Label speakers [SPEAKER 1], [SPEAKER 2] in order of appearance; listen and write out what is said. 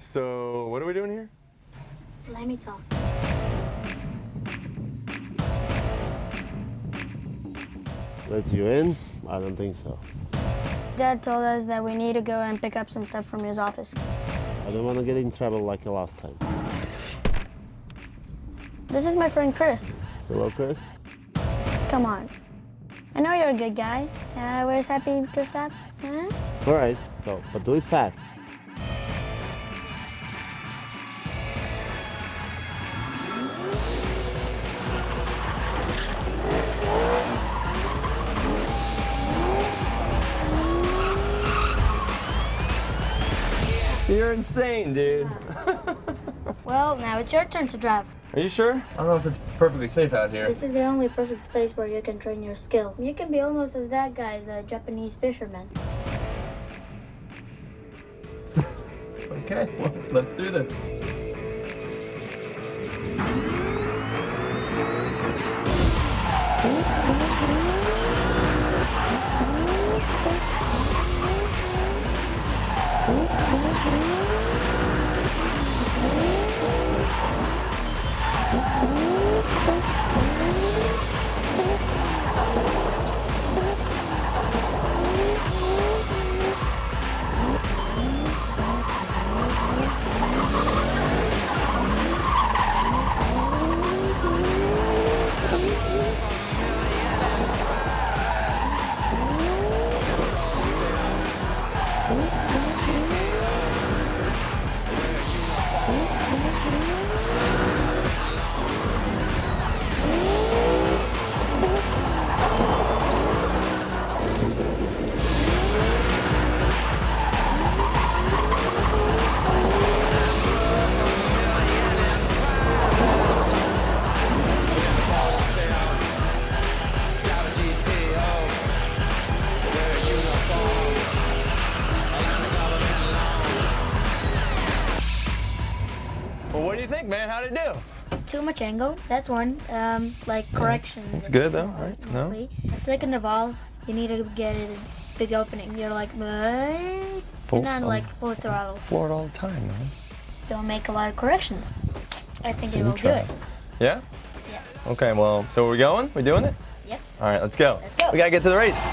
[SPEAKER 1] So, what are we doing here?
[SPEAKER 2] Let me talk.
[SPEAKER 3] Let you in? I don't think so.
[SPEAKER 2] Dad told us that we need to go and pick up some stuff from his office.
[SPEAKER 3] I don't want to get in trouble like the last time.
[SPEAKER 2] This is my friend Chris.
[SPEAKER 3] Hello, Chris?
[SPEAKER 2] Come on. I know you're a good guy. Uh, where's Happy Kristaps? Huh?
[SPEAKER 3] All right, go, but do it fast.
[SPEAKER 1] You're insane, dude.
[SPEAKER 2] Well, now it's your turn to drive.
[SPEAKER 1] Are you sure? I don't know if it's perfectly safe out here.
[SPEAKER 2] This is the only perfect place where you can train your skill. You can be almost as that guy, the Japanese fisherman.
[SPEAKER 1] Okay, well, let's do this. Do you think, man? How'd it do?
[SPEAKER 2] Too much angle, that's one. Um, like corrections.
[SPEAKER 1] it's good though, right? No?
[SPEAKER 2] Second of all, you need to get a big opening. You're like, "What?"
[SPEAKER 1] Full-
[SPEAKER 2] and then
[SPEAKER 1] um,
[SPEAKER 2] like full throttle.
[SPEAKER 1] Floor it all the time, man.
[SPEAKER 2] You'll make a lot of corrections. I think
[SPEAKER 1] So
[SPEAKER 2] it will do it.
[SPEAKER 1] Yeah?
[SPEAKER 2] Yeah.
[SPEAKER 1] Okay, well, so we're going? We're doing it?
[SPEAKER 2] Yep.
[SPEAKER 1] All right, let's go.
[SPEAKER 2] Let's go.
[SPEAKER 1] We gotta get to the race.